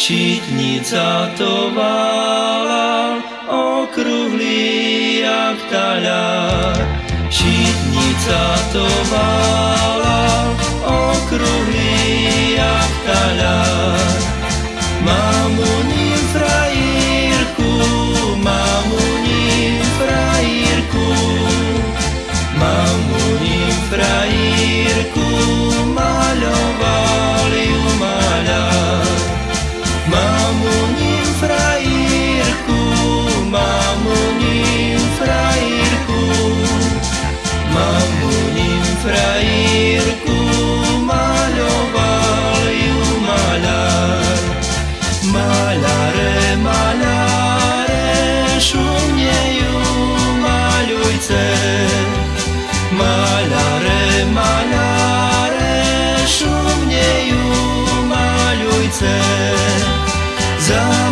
Šitnica to vala, okruhlý jak taľar. Šitnica to vala, okruhlý jak taľar. done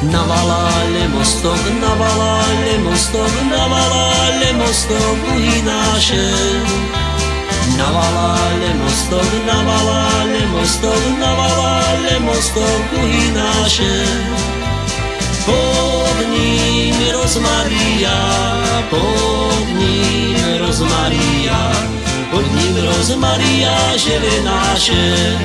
Navalale mostok, navalale mostok, navalale mostok uhynáše. Navalale mostok, navalale mostok, navalale mostok uhynáše. Pod ním rozmaria, pod ním rozmaria, pod ním rozmaria žele naše.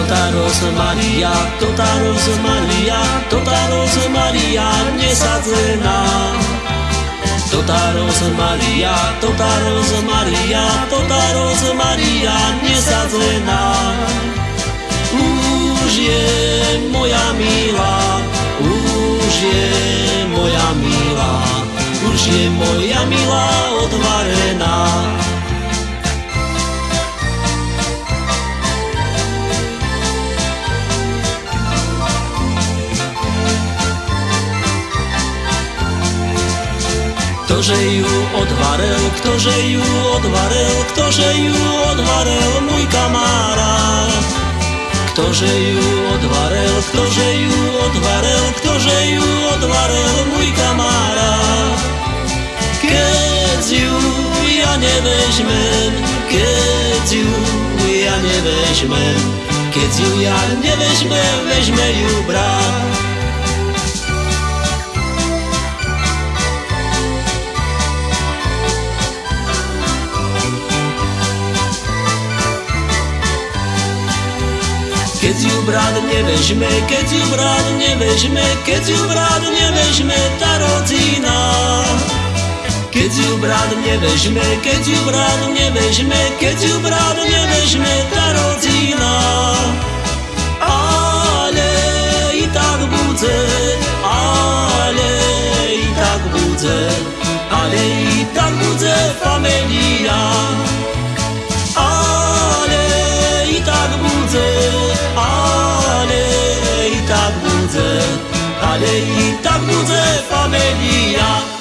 Tota rozmaria, tota rozmaria, tota rozmaria nesadzená. Tota rozmaria, tota rozmaria, tota rozmaria nesadzená. Už Ktože ju odvarel, ktože ju odvarel, ktože ju odvarel môj kamarát. Ktože ju odvarel, ktože ju odvarel, ktože ju odvarel môj kamarát. Keď ju ja nevežmem, keď ju ja nevežmem, keď ju ja nevežmem, vežme ju brat. Ju brat nevežme, keď ju brat nevežme, keď ju brat nevežme tá rodzina. Keď ju brat nevežme, keď ju brat nevežme, keď ju brat nevežme tá rodzina. Ale i tak bude, ale i tak bude, ale i tak bude familia. Ale i tak bude familia.